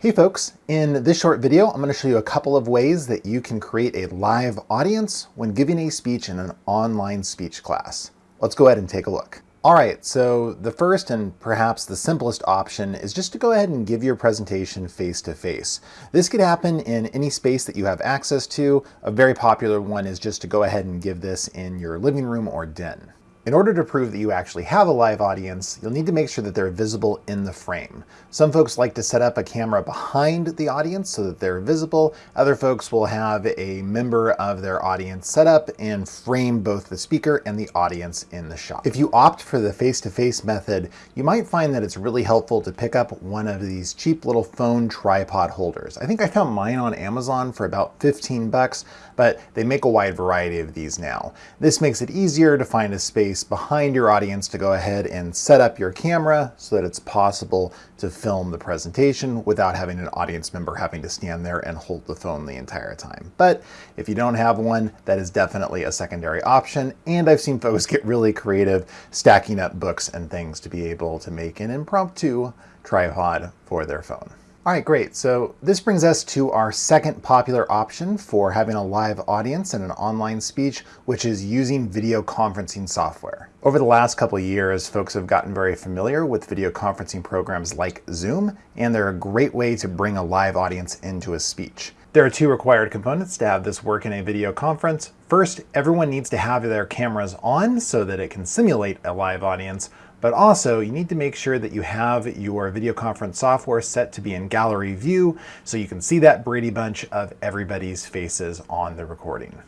Hey folks, in this short video, I'm going to show you a couple of ways that you can create a live audience when giving a speech in an online speech class. Let's go ahead and take a look. All right, so the first and perhaps the simplest option is just to go ahead and give your presentation face-to-face. -face. This could happen in any space that you have access to. A very popular one is just to go ahead and give this in your living room or den. In order to prove that you actually have a live audience, you'll need to make sure that they're visible in the frame. Some folks like to set up a camera behind the audience so that they're visible. Other folks will have a member of their audience set up and frame both the speaker and the audience in the shot. If you opt for the face-to-face -face method, you might find that it's really helpful to pick up one of these cheap little phone tripod holders. I think I found mine on Amazon for about 15 bucks, but they make a wide variety of these now. This makes it easier to find a space space behind your audience to go ahead and set up your camera so that it's possible to film the presentation without having an audience member having to stand there and hold the phone the entire time. But if you don't have one, that is definitely a secondary option. And I've seen folks get really creative stacking up books and things to be able to make an impromptu tripod for their phone. All right, great. So this brings us to our second popular option for having a live audience in an online speech, which is using video conferencing software. Over the last couple of years, folks have gotten very familiar with video conferencing programs like Zoom, and they're a great way to bring a live audience into a speech. There are two required components to have this work in a video conference. First, everyone needs to have their cameras on so that it can simulate a live audience, but also you need to make sure that you have your video conference software set to be in gallery view so you can see that Brady Bunch of everybody's faces on the recording.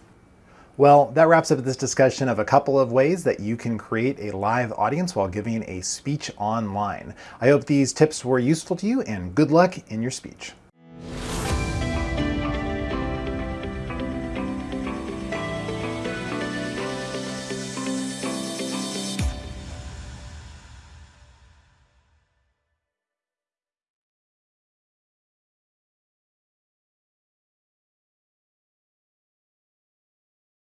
Well, that wraps up this discussion of a couple of ways that you can create a live audience while giving a speech online. I hope these tips were useful to you and good luck in your speech.